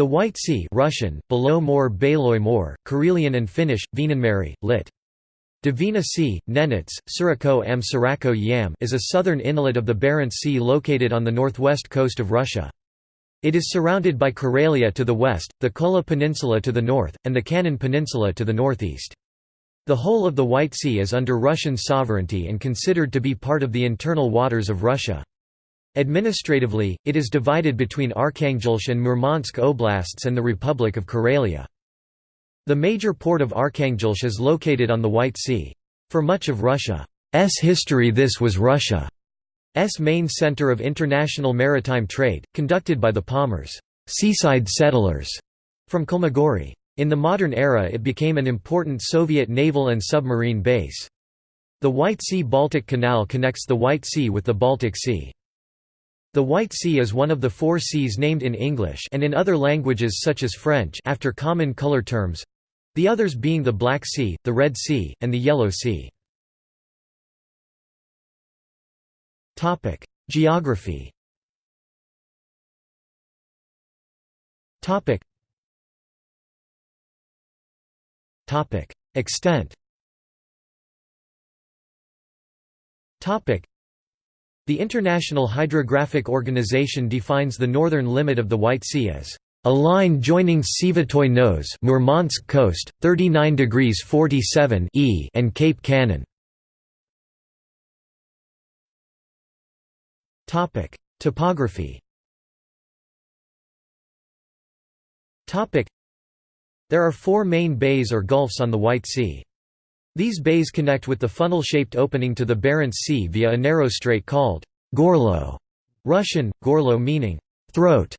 The White Sea Russian, below More Baloy Karelian and Finnish, Vienanmeri, lit. Dvina Sea, Nenets, Surako am Surako Yam is a southern inlet of the Barents Sea located on the northwest coast of Russia. It is surrounded by Karelia to the west, the Kola Peninsula to the north, and the Kanin Peninsula to the northeast. The whole of the White Sea is under Russian sovereignty and considered to be part of the internal waters of Russia. Administratively, it is divided between Arkhangelsk and Murmansk oblasts and the Republic of Karelia. The major port of Arkhangelsk is located on the White Sea. For much of Russia's history this was Russia's main center of international maritime trade, conducted by the Pomors seaside settlers from Kholmogory. In the modern era it became an important Soviet naval and submarine base. The White Sea-Baltic Canal connects the White Sea with the Baltic Sea. The White Sea is one of the four seas named in English and in other languages such as French after common color terms, the others being the Black Sea, the Red Sea, and the Yellow Sea. Topic: Geography Topic. Topic: Extent the International Hydrographic Organization defines the northern limit of the White Sea as a line joining Svyatoy Nos Murmansk coast, 39 degrees 47 e and Cape Kanin. Topography. There are four main bays or gulfs on the White Sea. These bays connect with the funnel-shaped opening to the Barents Sea via a narrow strait called Gorlo, Russian, gorlo meaning throat.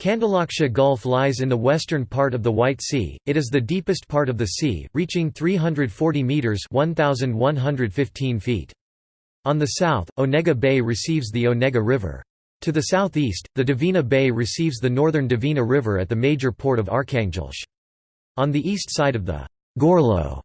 Kandalaksha Gulf lies in the western part of the White Sea. It is the deepest part of the sea, reaching 340 meters (1115 feet). On the south, Onega Bay receives the Onega River. To the southeast, the Dvina Bay receives the northern Dvina River at the major port of Arkhangelsk. On the east side of the Gorlo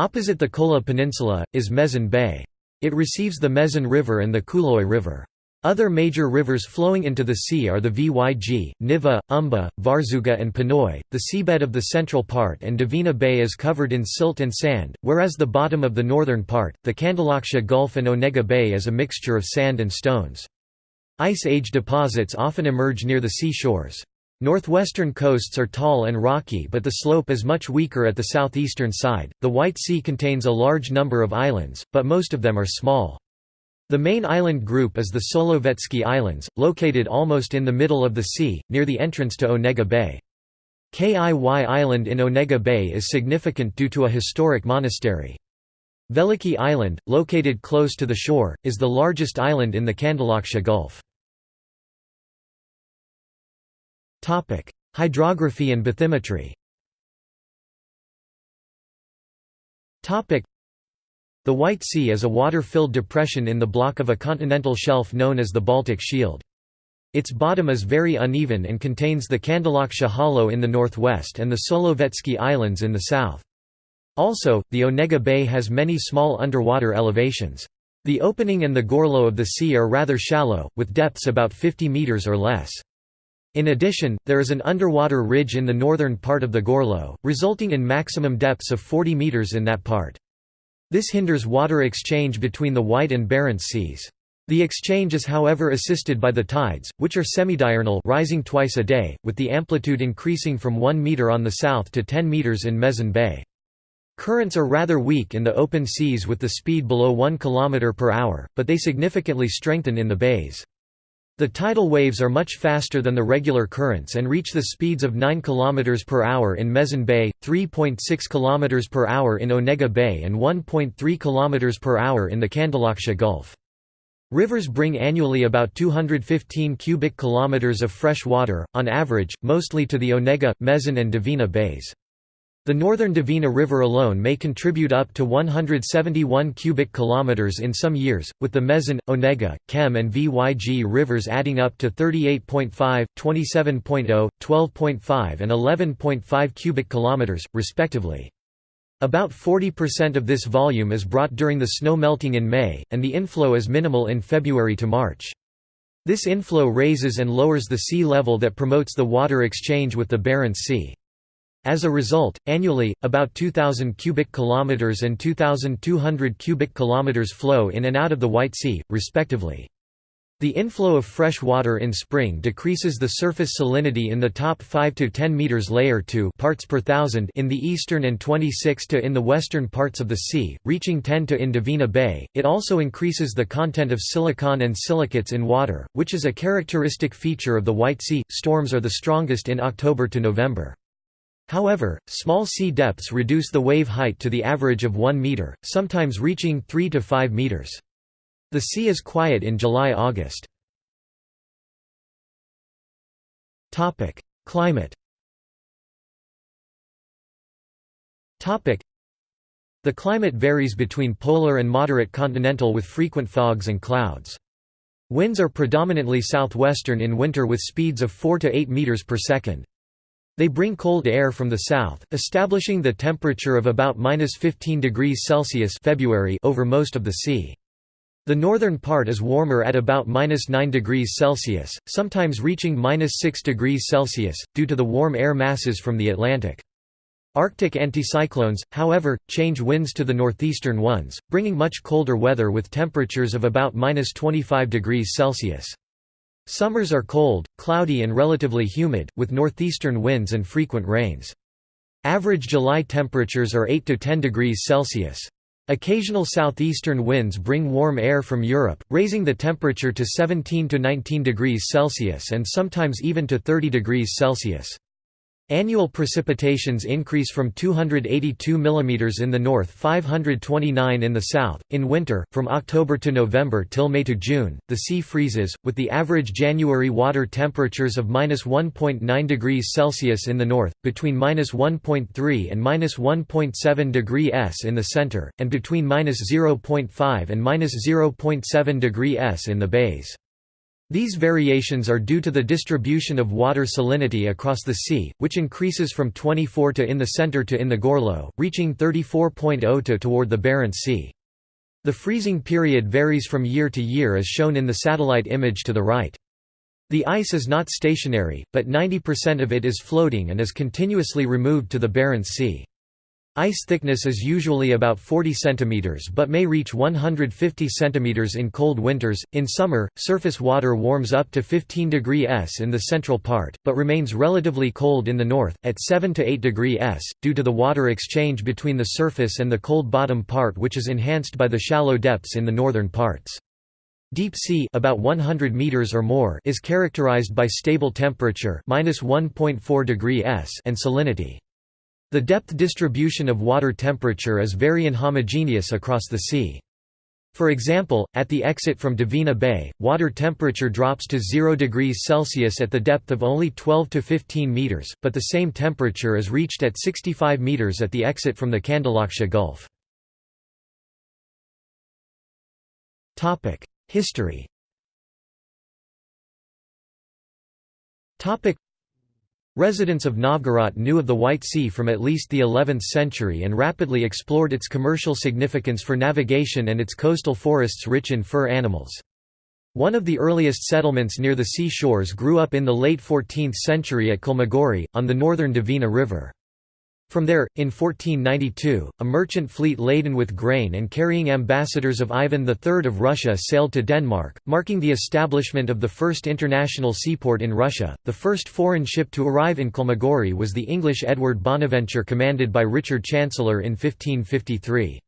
Opposite the Kola Peninsula, is Mezen Bay. It receives the Mezen River and the Kuloy River. Other major rivers flowing into the sea are the Vyg, Niva, Umba, Varzuga and Ponoy. The seabed of the central part and Dvina Bay is covered in silt and sand, whereas the bottom of the northern part, the Kandalaksha Gulf and Onega Bay is a mixture of sand and stones. Ice Age deposits often emerge near the sea shores. Northwestern coasts are tall and rocky but the slope is much weaker at the southeastern side. The White Sea contains a large number of islands, but most of them are small. The main island group is the Solovetsky Islands, located almost in the middle of the sea, near the entrance to Onega Bay. Kiy Island in Onega Bay is significant due to a historic monastery. Veliki Island, located close to the shore, is the largest island in the Kandalaksha Gulf. Hydrography and bathymetry. The White Sea is a water-filled depression in the block of a continental shelf known as the Baltic Shield. Its bottom is very uneven and contains the Kandalaksha Hollow in the northwest and the Solovetsky Islands in the south. Also, the Onega Bay has many small underwater elevations. The opening and the gorlo of the sea are rather shallow, with depths about 50 meters or less. In addition, there is an underwater ridge in the northern part of the Gorlo, resulting in maximum depths of 40 meters in that part. This hinders water exchange between the White and Barents Seas. The exchange is however assisted by the tides, which are semidiurnal rising twice a day, with the amplitude increasing from 1 meter on the south to 10 meters in Mezen Bay. Currents are rather weak in the open seas with the speed below 1 km per hour, but they significantly strengthen in the bays. The tidal waves are much faster than the regular currents and reach the speeds of 9 km per hour in Mezen Bay, 3.6 km per hour in Onega Bay and 1.3 km per hour in the Kandalaksha Gulf. Rivers bring annually about 215 cubic kilometers of fresh water, on average, mostly to the Onega, Mezen and Dvina bays. The northern Dvina River alone may contribute up to 171 cubic kilometers in some years, with the Mezen, Onega, Kem and Vyg rivers adding up to 38.5, 27.0, 12.5 and 11.5 cubic kilometers respectively. About 40% of this volume is brought during the snow melting in May, and the inflow is minimal in February to March. This inflow raises and lowers the sea level that promotes the water exchange with the Barents Sea. As a result, annually, about 2,000 cubic kilometers and 2,200 cubic kilometers flow in and out of the White Sea, respectively. The inflow of fresh water in spring decreases the surface salinity in the top 5 to 10 meters layer to parts per thousand in the eastern and 26 to in the western parts of the sea, reaching 10 to in Dvina Bay. It also increases the content of silicon and silicates in water, which is a characteristic feature of the White Sea. Storms are the strongest in October to November. However, small sea depths reduce the wave height to the average of 1 meter, sometimes reaching 3 to 5 meters. The sea is quiet in July–August. Topic: Climate Topic: The climate varies between polar and moderate continental with frequent fogs and clouds. Winds are predominantly southwestern in winter with speeds of 4 to 8 meters per second. They bring cold air from the south, establishing the temperature of about minus 15 degrees Celsius February over most of the sea. The northern part is warmer at about minus 9 degrees Celsius, sometimes reaching minus 6 degrees Celsius, due to the warm air masses from the Atlantic. Arctic anticyclones, however, change winds to the northeastern ones, bringing much colder weather with temperatures of about minus 25 degrees Celsius. Summers are cold, cloudy and relatively humid, with northeastern winds and frequent rains. Average July temperatures are 8 to 10 degrees Celsius. Occasional southeastern winds bring warm air from Europe, raising the temperature to 17 to 19 degrees Celsius and sometimes even to 30 degrees Celsius. Annual precipitations increase from 282 mm in the north 529 in the south. In winter, from October to November till May to June, the sea freezes, with the average January water temperatures of minus 1.9 degrees Celsius in the north, between minus 1.3 and minus 1.7 degree S in the center, and between minus 0.5 and minus 0.7 degree S in the bays. These variations are due to the distribution of water salinity across the sea, which increases from 24 to in the center to in the Gorlo, reaching 34.0 to toward the Barents Sea. The freezing period varies from year to year as shown in the satellite image to the right. The ice is not stationary, but 90% of it is floating and is continuously removed to the Barents Sea. Ice thickness is usually about 40 cm but may reach 150 cm in cold winters. In summer, surface water warms up to 15 degree S in the central part, but remains relatively cold in the north, at 7 to 8 degree S, due to the water exchange between the surface and the cold bottom part which is enhanced by the shallow depths in the northern parts. Deep sea about 100 meters or more is characterized by stable temperature -1.4 degree S and salinity. The depth distribution of water temperature is very inhomogeneous across the sea. For example, at the exit from Dvina Bay, water temperature drops to 0 degrees Celsius at the depth of only 12 to 15 meters, but the same temperature is reached at 65 meters at the exit from the Kandalaksha Gulf. History Residents of Novgorod knew of the White Sea from at least the 11th century and rapidly explored its commercial significance for navigation and its coastal forests rich in fur animals. One of the earliest settlements near the sea shores grew up in the late 14th century at Kholmogory, on the northern Dvina River. From there, in 1492, a merchant fleet laden with grain and carrying ambassadors of Ivan III of Russia sailed to Denmark, marking the establishment of the first international seaport in Russia. The first foreign ship to arrive in Kholmogory was the English Edward Bonaventure commanded by Richard Chancellor in 1553.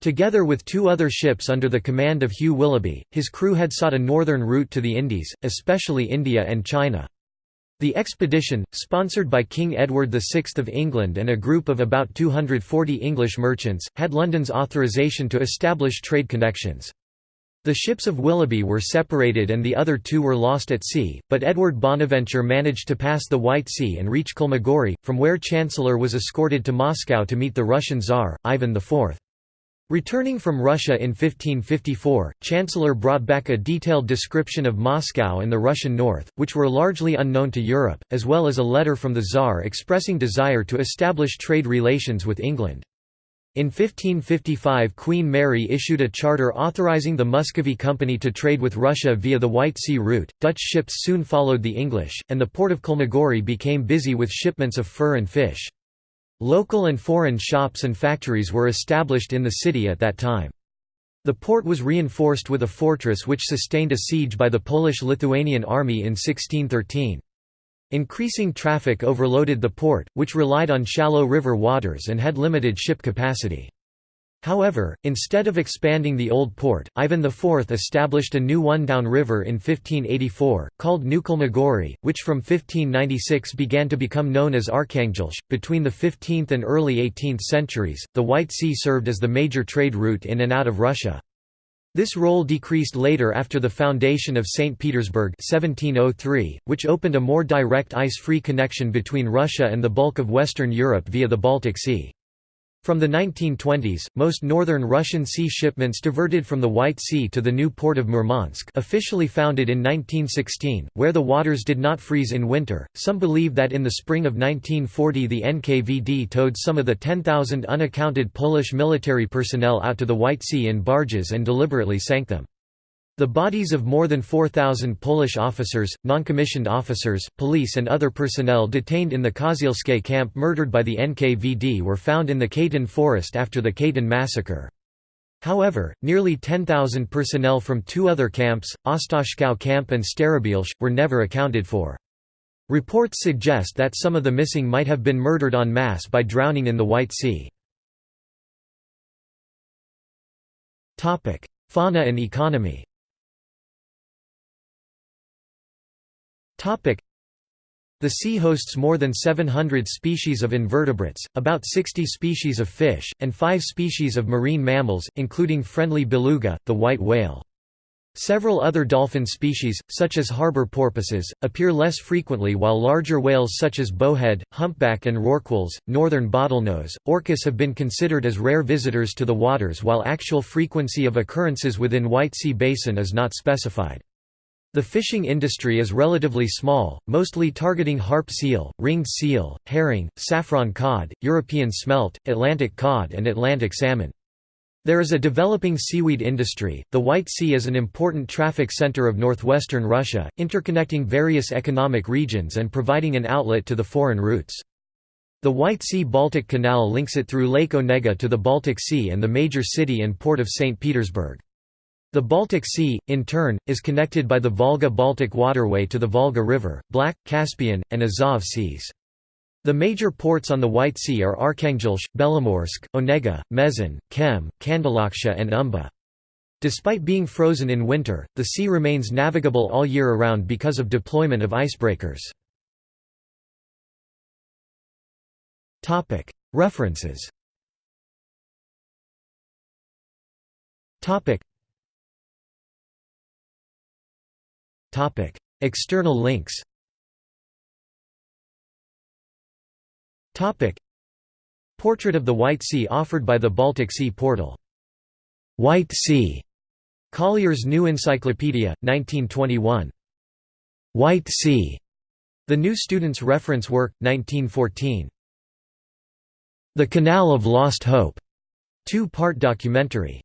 Together with two other ships under the command of Hugh Willoughby, his crew had sought a northern route to the Indies, especially India and China. The expedition, sponsored by King Edward VI of England and a group of about 240 English merchants, had London's authorization to establish trade connections. The ships of Willoughby were separated and the other two were lost at sea, but Edward Bonaventure managed to pass the White Sea and reach Kholmogory, from where Chancellor was escorted to Moscow to meet the Russian Tsar, Ivan IV. Returning from Russia in 1554, Chancellor brought back a detailed description of Moscow and the Russian north, which were largely unknown to Europe, as well as a letter from the Tsar expressing desire to establish trade relations with England. In 1555 Queen Mary issued a charter authorizing the Muscovy Company to trade with Russia via the White Sea route. Dutch ships soon followed the English, and the port of Kholmogory became busy with shipments of fur and fish. Local and foreign shops and factories were established in the city at that time. The port was reinforced with a fortress which sustained a siege by the Polish-Lithuanian army in 1613. Increasing traffic overloaded the port, which relied on shallow river waters and had limited ship capacity. However, instead of expanding the old port, Ivan IV established a new one downriver in 1584, called New Kholmogory, which from 1596 began to become known as Arkhangelsk. Between the 15th and early 18th centuries, the White Sea served as the major trade route in and out of Russia. This role decreased later after the foundation of St. Petersburg 1703, which opened a more direct ice-free connection between Russia and the bulk of Western Europe via the Baltic Sea. From the 1920s, most northern Russian sea shipments diverted from the White Sea to the new port of Murmansk officially founded in 1916, where the waters did not freeze in winter. Some believe that in the spring of 1940 the NKVD towed some of the 10,000 unaccounted Polish military personnel out to the White Sea in barges and deliberately sank them. The bodies of more than 4,000 Polish officers, non-commissioned officers, police and other personnel detained in the Kozielskie camp murdered by the NKVD were found in the Katyn forest after the Katyn massacre. However, nearly 10,000 personnel from two other camps, Ostashkov camp and Starobielsk, were never accounted for. Reports suggest that some of the missing might have been murdered en masse by drowning in the White Sea. Fauna and economy The sea hosts more than 700 species of invertebrates, about 60 species of fish, and 5 species of marine mammals, including friendly beluga, the white whale. Several other dolphin species, such as harbor porpoises, appear less frequently while larger whales such as bowhead, humpback and rorquals, northern bottlenose, orcas have been considered as rare visitors to the waters while actual frequency of occurrences within White Sea Basin is not specified. The fishing industry is relatively small, mostly targeting harp seal, ringed seal, herring, saffron cod, European smelt, Atlantic cod and Atlantic salmon. There is a developing seaweed industry. The White Sea is an important traffic center of northwestern Russia, interconnecting various economic regions and providing an outlet to the foreign routes. The White Sea-Baltic Canal links it through Lake Onega to the Baltic Sea and the major city and port of St. Petersburg. The Baltic Sea, in turn, is connected by the Volga-Baltic waterway to the Volga River, Black, Caspian, and Azov seas. The major ports on the White Sea are Arkhangelsk, Belomorsk, Onega, Mezen, Kem, Kandalaksha and Umba. Despite being frozen in winter, the sea remains navigable all year around because of deployment of icebreakers. References External links Portrait of the White Sea offered by the Baltic Sea Portal. White Sea. Collier's New Encyclopedia, 1921. White Sea. The New Student's Reference Work, 1914. The Canal of Lost Hope. Two-part documentary.